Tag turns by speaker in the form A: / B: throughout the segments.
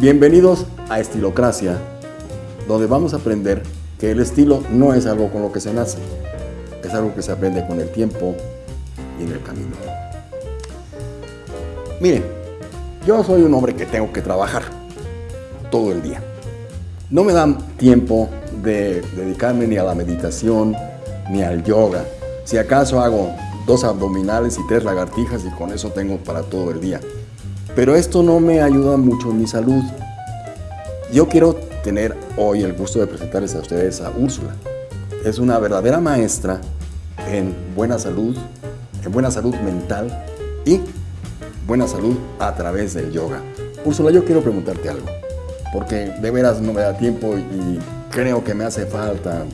A: Bienvenidos a Estilocracia, donde vamos a aprender que el estilo no es algo con lo que se nace, es algo que se aprende con el tiempo y en el camino. Miren, yo soy un hombre que tengo que trabajar todo el día. No me dan tiempo de dedicarme ni a la meditación ni al yoga. Si acaso hago dos abdominales y tres lagartijas y con eso tengo para todo el día. Pero esto no me ayuda mucho en mi salud. Yo quiero tener hoy el gusto de presentarles a ustedes a Úrsula. Es una verdadera maestra en buena salud, en buena salud mental y buena salud a través del yoga. Úrsula, yo quiero preguntarte algo, porque de veras no me da tiempo y creo que me hace falta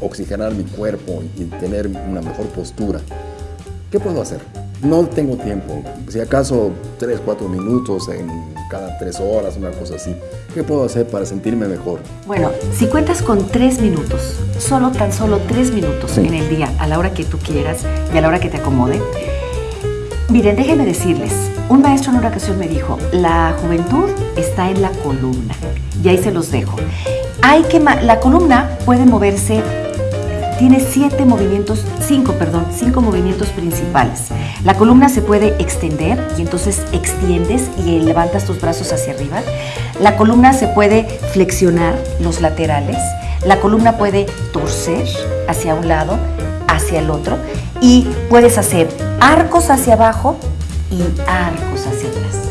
A: oxigenar mi cuerpo y tener una mejor postura. ¿Qué puedo hacer? No tengo tiempo. Si acaso 3, 4 minutos en cada 3 horas, una cosa así. ¿Qué puedo hacer para sentirme mejor?
B: Bueno, si cuentas con 3 minutos, solo tan solo 3 minutos en el día, a la hora que tú quieras y a la hora que te acomode, miren, déjenme decirles, un maestro en una ocasión me dijo, la juventud está en la columna. Y ahí se los dejo. Hay que la columna puede moverse tiene siete movimientos, cinco, perdón, cinco movimientos principales. La columna se puede extender y entonces extiendes y levantas tus brazos hacia arriba. La columna se puede flexionar los laterales. La columna puede torcer hacia un lado, hacia el otro y puedes hacer arcos hacia abajo y arcos hacia atrás.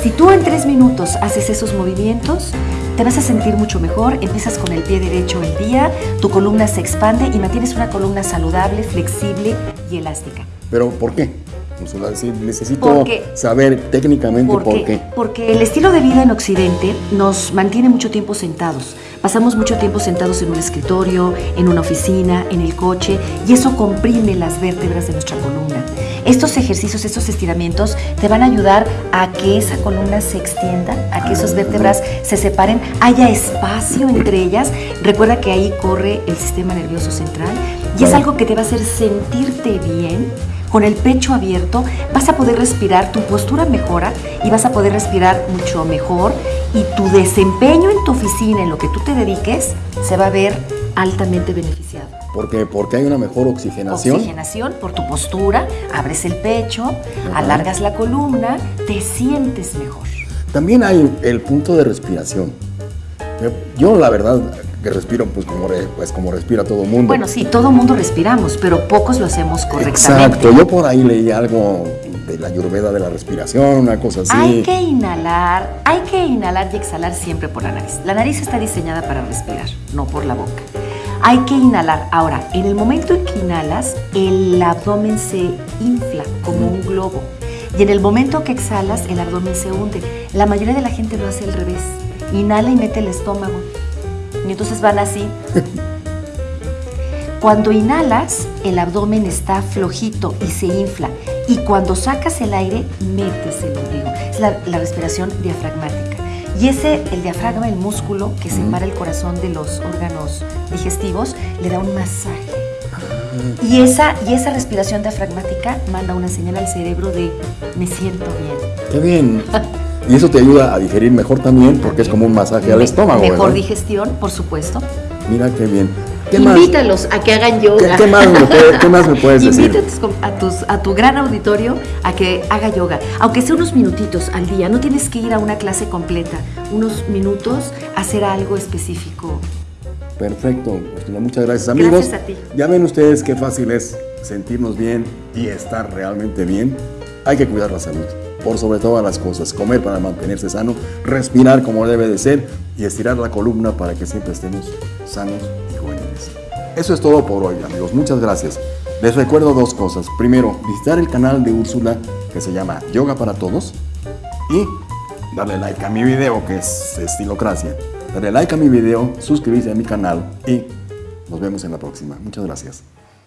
B: Si tú en tres minutos haces esos movimientos, te vas a sentir mucho mejor, empiezas con el pie derecho el día, tu columna se expande y mantienes una columna saludable, flexible y elástica.
A: ¿Pero por qué? necesito saber técnicamente por qué.
B: Porque el estilo de vida en Occidente nos mantiene mucho tiempo sentados. Pasamos mucho tiempo sentados en un escritorio, en una oficina, en el coche, y eso comprime las vértebras de nuestra columna. Estos ejercicios, estos estiramientos te van a ayudar a que esa columna se extienda, a que esas vértebras se separen, haya espacio entre ellas. Recuerda que ahí corre el sistema nervioso central y es algo que te va a hacer sentirte bien con el pecho abierto, vas a poder respirar, tu postura mejora y vas a poder respirar mucho mejor y tu desempeño en tu oficina, en lo que tú te dediques, se va a ver altamente beneficiado.
A: ¿Por qué? Porque hay una mejor oxigenación.
B: Oxigenación por tu postura, abres el pecho, alargas la columna, te sientes mejor.
A: También hay el punto de respiración. Yo la verdad que respiro pues como, pues como respira todo el mundo.
B: Bueno, sí, todo el mundo respiramos, pero pocos lo hacemos correctamente.
A: Exacto, yo por ahí leí algo de la ayurveda de la respiración, una cosa así.
B: Hay que inhalar, hay que inhalar y exhalar siempre por la nariz. La nariz está diseñada para respirar, no por la boca. Hay que inhalar. Ahora, en el momento en que inhalas, el abdomen se infla como un globo. Y en el momento que exhalas, el abdomen se hunde. La mayoría de la gente lo hace al revés. Inhala y mete el estómago. Y entonces van así. Cuando inhalas, el abdomen está flojito y se infla. Y cuando sacas el aire, metes el ombligo. Es la, respiración diafragmática. Y ese, el diafragma, el músculo que separa el corazón de los órganos digestivos, le da un masaje. Ah. Y esa, y esa respiración diafragmática manda una señal al cerebro de me siento bien.
A: ¡Qué bien! Y eso te ayuda a digerir mejor también porque es como un masaje al estómago.
B: Mejor digestión, por supuesto.
A: Mira qué bien.
B: Invítalos a que hagan yoga.
A: ¿Qué, más, me puedes decir?
B: A, a tu gran auditorio a que haga yoga. Aunque sea unos minutitos al día, no tienes que ir a una clase completa. Unos minutos, hacer algo específico.
A: Perfecto, muchas gracias amigos.
B: Gracias a ti.
A: Ya ven ustedes qué fácil es sentirnos bien y estar realmente bien. Hay que cuidar la salud por sobre todas las cosas, comer para mantenerse sano, respirar como debe de ser y estirar la columna para que siempre estemos sanos y jóvenes. Eso es todo por hoy, amigos. Muchas gracias. Les recuerdo dos cosas. Primero, visitar el canal de Úrsula que se llama Yoga para Todos y darle like a mi video que es Estilocracia. Darle like a mi video, suscribirse a mi canal y nos vemos en la próxima. Muchas gracias.